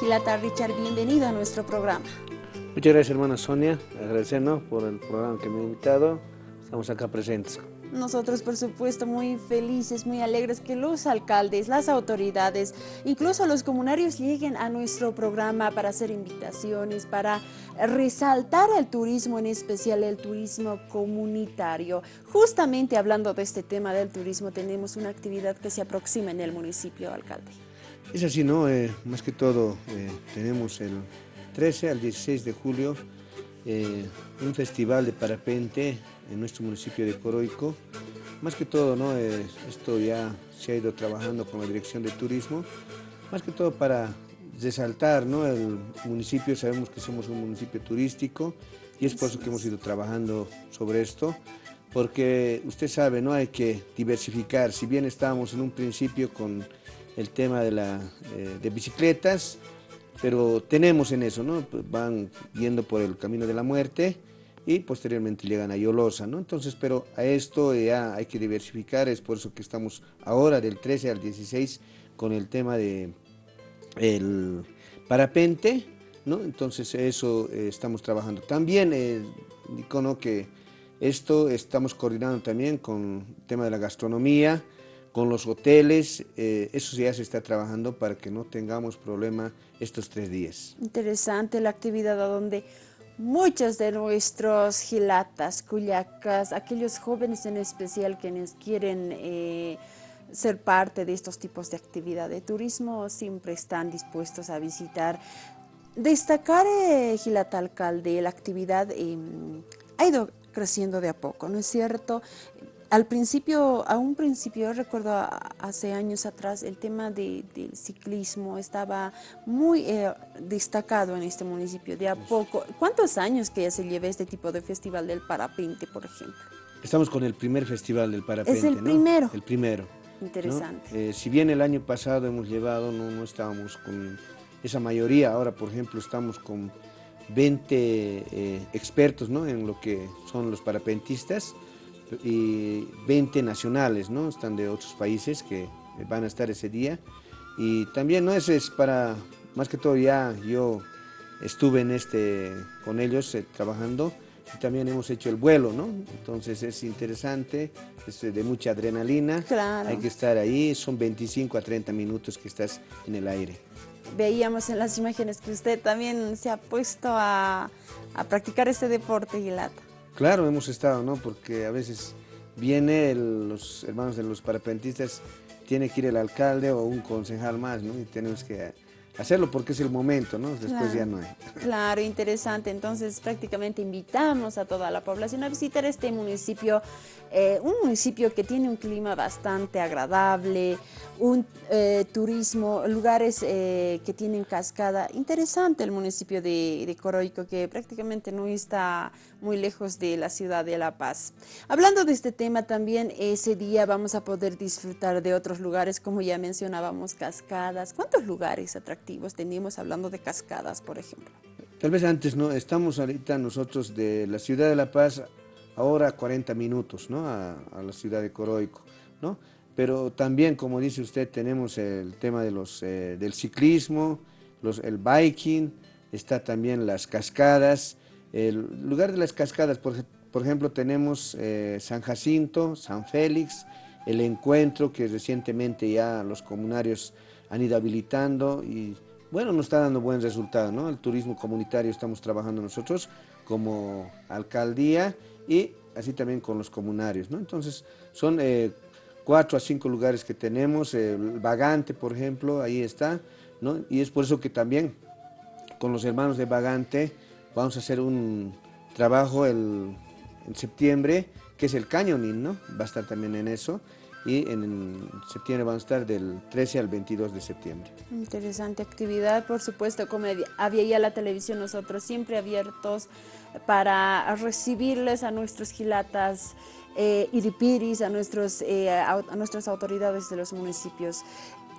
Gilata Richard, bienvenido a nuestro programa. Muchas gracias hermana Sonia, agradecernos por el programa que me ha invitado, estamos acá presentes. Nosotros, por supuesto, muy felices, muy alegres que los alcaldes, las autoridades, incluso los comunarios lleguen a nuestro programa para hacer invitaciones, para resaltar el turismo, en especial el turismo comunitario. Justamente hablando de este tema del turismo, tenemos una actividad que se aproxima en el municipio, alcalde. Es así, ¿no? Eh, más que todo, eh, tenemos el 13 al 16 de julio eh, un festival de parapente en nuestro municipio de Coroico. Más que todo, ¿no? esto ya se ha ido trabajando con la Dirección de Turismo, más que todo para resaltar ¿no? el municipio, sabemos que somos un municipio turístico y es por eso que hemos ido trabajando sobre esto, porque usted sabe, ¿no? hay que diversificar, si bien estábamos en un principio con el tema de, la, eh, de bicicletas, pero tenemos en eso, ¿no? van yendo por el camino de la muerte, y posteriormente llegan a Yolosa, ¿no? Entonces, pero a esto ya hay que diversificar, es por eso que estamos ahora del 13 al 16 con el tema de el parapente, ¿no? Entonces eso eh, estamos trabajando. También eh, que esto estamos coordinando también con el tema de la gastronomía, con los hoteles, eh, eso ya se está trabajando para que no tengamos problema estos tres días. Interesante la actividad donde muchos de nuestros gilatas, cuyacas, aquellos jóvenes en especial quienes quieren eh, ser parte de estos tipos de actividad de turismo, siempre están dispuestos a visitar. Destacar, eh, Gilata Alcalde, la actividad em, ha ido creciendo de a poco, ¿no es cierto? Al principio, a un principio, recuerdo hace años atrás, el tema del ciclismo estaba muy eh, destacado en este municipio, de a poco. ¿Cuántos años que ya se lleva este tipo de festival del parapente, por ejemplo? Estamos con el primer festival del parapente, Es el primero. El primero. Interesante. Eh, si bien el año pasado hemos llevado, no, no estábamos con esa mayoría, ahora por ejemplo estamos con 20 eh, expertos ¿no? en lo que son los parapentistas, y 20 nacionales, ¿no? Están de otros países que van a estar ese día. Y también, ¿no? Ese es para, más que todo ya yo estuve en este, con ellos eh, trabajando y también hemos hecho el vuelo, ¿no? Entonces es interesante, es de mucha adrenalina. Claro. Hay que estar ahí, son 25 a 30 minutos que estás en el aire. Veíamos en las imágenes que usted también se ha puesto a, a practicar este deporte, Gilata. Claro, hemos estado, ¿no? Porque a veces viene los hermanos de los parapentistas, tiene que ir el alcalde o un concejal más, ¿no? Y tenemos que hacerlo porque es el momento, ¿no? Después ya no hay. Claro, interesante. Entonces prácticamente invitamos a toda la población a visitar este municipio, eh, un municipio que tiene un clima bastante agradable, un eh, turismo, lugares eh, que tienen cascada. Interesante el municipio de, de Coroico que prácticamente no está muy lejos de la ciudad de La Paz. Hablando de este tema también, ese día vamos a poder disfrutar de otros lugares, como ya mencionábamos, cascadas. ¿Cuántos lugares atractivos tenemos hablando de cascadas, por ejemplo? Tal vez antes, ¿no? Estamos ahorita nosotros de la ciudad de La Paz, ahora 40 minutos, ¿no? A, la ciudad de Coroico, ¿no? Pero también, como dice usted, tenemos el tema de los, eh, del ciclismo, los, el biking, está también las cascadas, el lugar de las cascadas, por, ejemplo, tenemos eh, San Jacinto, San Félix, el encuentro que recientemente ya los comunarios han ido habilitando y bueno, nos está dando buen resultado, ¿no? El turismo comunitario estamos trabajando nosotros como alcaldía y así también con los comunarios, ¿no? Entonces, son eh, cuatro a cinco lugares que tenemos, el Vagante, por ejemplo, ahí está, ¿no? Y es por eso que también con los hermanos de Vagante vamos a hacer un trabajo en septiembre, que es el canyoning, ¿no? Va a estar también en eso. Y en septiembre vamos a estar del 13 al 22 de septiembre. Interesante actividad, por supuesto, como había ya la televisión, nosotros siempre abiertos para recibirles a nuestros gilatas eh, iripiris, a, nuestros, eh, a nuestras autoridades de los municipios.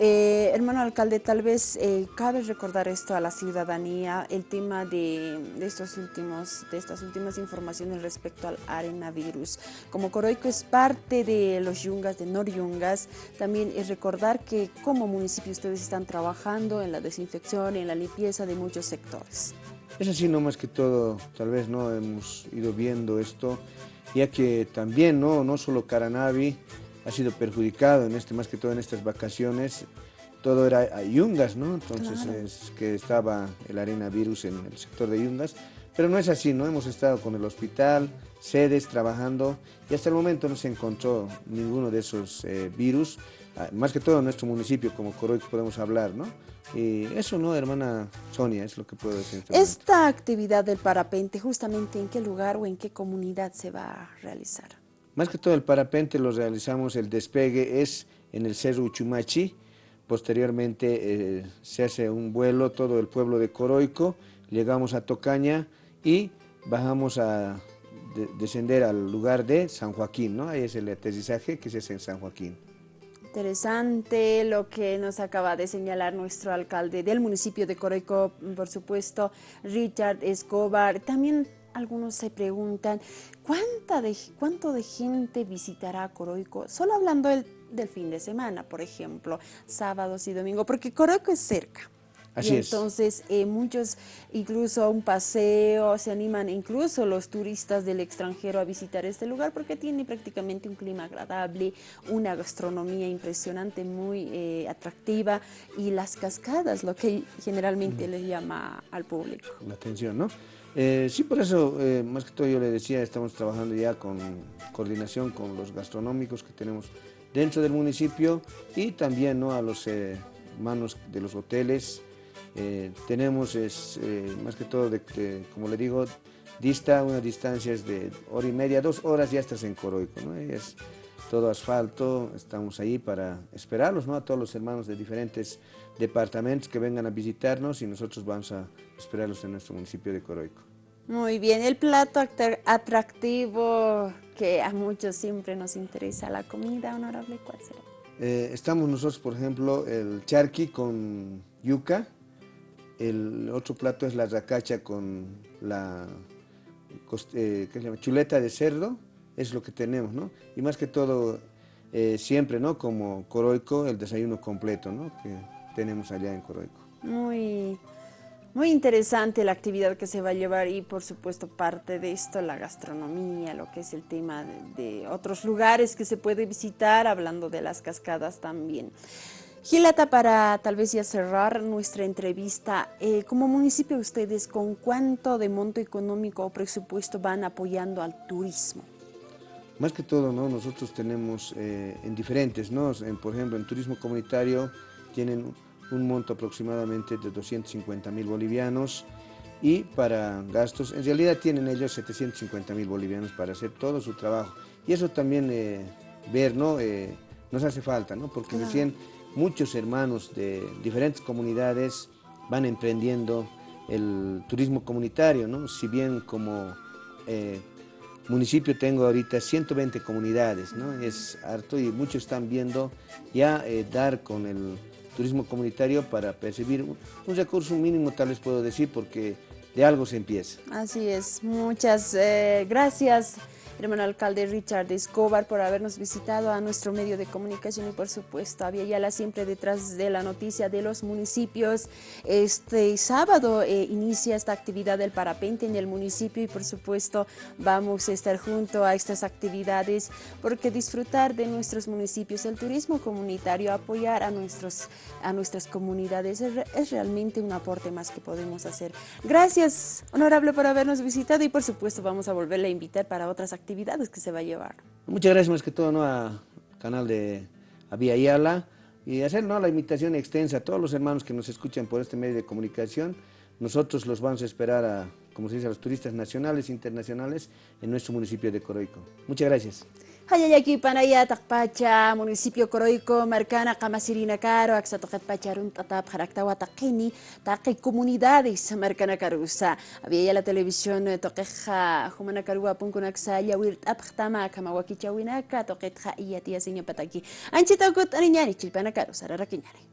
Eh, hermano alcalde, tal vez eh, cabe recordar esto a la ciudadanía, el tema de, estos últimos, de estas últimas informaciones respecto al arenavirus. Como Coroico es parte de los yungas, de Nor-Yungas, también es recordar que como municipio ustedes están trabajando en la desinfección en la limpieza de muchos sectores. Es así, no más que todo, tal vez no hemos ido viendo esto, ya que también no, no solo Caranavi, ha sido perjudicado en este, más que todo en estas vacaciones. Todo era Yungas, ¿no? Entonces es que estaba el arena virus en el sector de Yungas. Pero no es así, ¿no? Hemos estado con el hospital, sedes, trabajando y hasta el momento no se encontró ninguno de esos eh, virus. Ah, más que todo en nuestro municipio, como Coroy, podemos hablar, ¿no? Y eso, ¿no, hermana Sonia? Es lo que puedo decir. Este Esta actividad del parapente, justamente en qué lugar o en qué comunidad se va a realizar? Más que todo el parapente lo realizamos, el despegue es en el Cerro Uchumachi, posteriormente eh, se hace un vuelo todo el pueblo de Coroico, llegamos a Tocaña y bajamos a descender al lugar de San Joaquín, ¿no? Ahí es el aterrizaje que se hace en San Joaquín. Interesante lo que nos acaba de señalar nuestro alcalde del municipio de Coroico, por supuesto, Richard Escobar. También algunos se preguntan, ¿cuánta de, ¿cuánto de gente visitará Coroico? Solo hablando del, fin de semana, por ejemplo, sábados y domingos, porque Coroico es cerca. Así y entonces eh, muchos, incluso un paseo, se animan incluso los turistas del extranjero a visitar este lugar porque tiene prácticamente un clima agradable, una gastronomía impresionante, muy eh, atractiva y las cascadas, lo que generalmente le llama al público. La atención, ¿no? Eh, sí, por eso, eh, más que todo yo le decía, estamos trabajando ya con coordinación con los gastronómicos que tenemos dentro del municipio y también ¿no? a los eh, manos de los hoteles. tenemos, es, más que todo, como le digo, dista una distancia de hora y media, dos horas ya estás en Coroico. ¿no? Es todo asfalto, estamos ahí para esperarlos, ¿no? a todos los hermanos de diferentes departamentos que vengan a visitarnos y nosotros vamos a esperarlos en nuestro municipio de Coroico. Muy bien, el plato atractivo que a muchos siempre nos interesa, la comida honorable, ¿cuál será? Eh, estamos nosotros, por ejemplo, el charqui con yuca, el otro plato es la racacha con la eh, ¿qué se llama? chuleta de cerdo, es lo que tenemos, ¿no? Y más que todo, eh, siempre, ¿no? Como Coroico, el desayuno completo, ¿no? Que tenemos allá en Coroico. Muy muy interesante la actividad que se va a llevar y por supuesto parte de esto la gastronomía, lo que es el tema de, otros lugares que se puede visitar, hablando de las cascadas también. Gilata, para tal vez ya cerrar nuestra entrevista, eh, como municipio ustedes, ¿con cuánto de monto económico o presupuesto van apoyando al turismo? Más que todo, ¿no? nosotros tenemos eh, en diferentes, ¿no? por ejemplo, en turismo comunitario tienen un monto aproximadamente de 250 mil bolivianos y para gastos, en realidad tienen ellos 750 mil bolivianos para hacer todo su trabajo. Y eso también eh, ver, ¿no? Eh, nos hace falta, ¿no? Porque recién muchos hermanos de diferentes comunidades van emprendiendo el turismo comunitario, ¿no? Si bien como eh, municipio tengo ahorita 120 comunidades, ¿no? Es harto y muchos están viendo ya dar con el turismo comunitario para percibir un, recurso mínimo, tal vez puedo decir, porque de algo se empieza. Así es, muchas eh, gracias hermano alcalde Richard Escobar por habernos visitado a nuestro medio de comunicación y por supuesto a Yala siempre detrás de la noticia de los municipios. Este sábado eh, inicia esta actividad del parapente en el municipio y por supuesto vamos a estar junto a estas actividades porque disfrutar de nuestros municipios, el turismo comunitario, apoyar a, nuestros, a nuestras comunidades es, es realmente un aporte más que podemos hacer. Gracias, honorable, por habernos visitado y por supuesto vamos a volverle a invitar para otras actividades actividades que se va a llevar. Muchas gracias más que todo ¿no? al canal de Avia Yala y hacer ¿no? la invitación extensa a todos los hermanos que nos escuchan por este medio de comunicación. Nosotros los vamos a esperar a, como se dice, a los turistas nacionales e internacionales en nuestro municipio de Coroico. Muchas gracias. Hayayaki panaya takpacha municipio Coroico marcana kamasirina caro axatoqet pacharun tatap jaraktawa taqini taqi comunidades marcana carusa había la televisión toqueja humana carua punkunaksa yawir taphtama kamawakichawinaka toqetja iyatia seña pataki anchita kut aniñani chilpana carusa rarakiñani